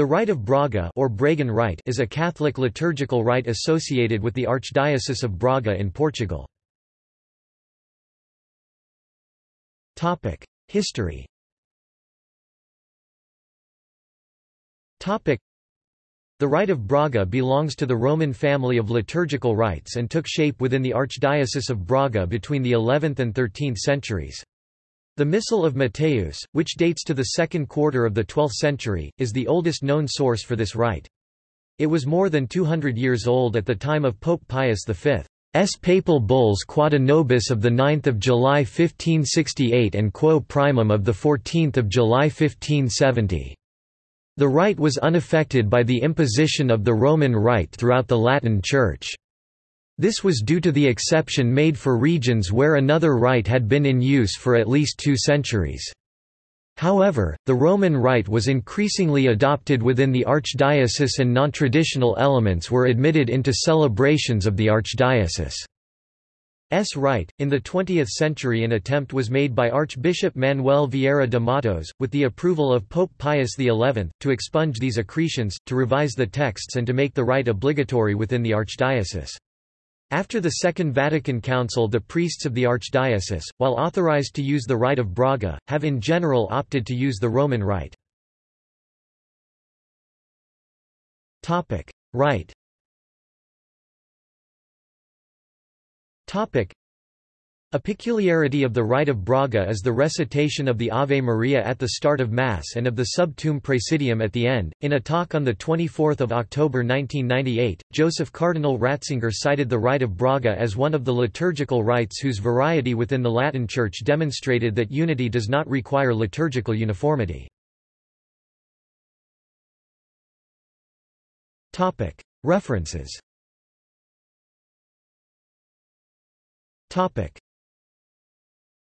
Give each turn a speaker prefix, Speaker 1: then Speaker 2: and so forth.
Speaker 1: The Rite of Braga or Bragan Rite is a Catholic liturgical rite associated with the Archdiocese of Braga in Portugal. History The Rite of Braga belongs to the Roman family of liturgical rites and took shape within the Archdiocese of Braga between the 11th and 13th centuries. The Missal of Mateus, which dates to the second quarter of the 12th century, is the oldest known source for this rite. It was more than 200 years old at the time of Pope Pius V's papal bulls Quod Nobis of 9 July 1568 and Quo Primum of 14 July 1570. The rite was unaffected by the imposition of the Roman Rite throughout the Latin Church. This was due to the exception made for regions where another rite had been in use for at least two centuries. However, the Roman rite was increasingly adopted within the archdiocese and non-traditional elements were admitted into celebrations of the archdiocese. S. rite. In the 20th century an attempt was made by Archbishop Manuel Vieira de Matos, with the approval of Pope Pius XI, to expunge these accretions, to revise the texts and to make the rite obligatory within the archdiocese. After the Second Vatican Council the priests of the archdiocese, while authorized to use the Rite of Braga, have in general opted to use the Roman Rite. Rite a peculiarity of the Rite of Braga is the recitation of the Ave Maria at the start of Mass and of the Sub Tuum Praesidium at the end. In a talk on 24 October 1998, Joseph Cardinal Ratzinger cited the Rite of Braga as one of the liturgical rites whose variety within the Latin Church demonstrated that unity does not require liturgical uniformity. References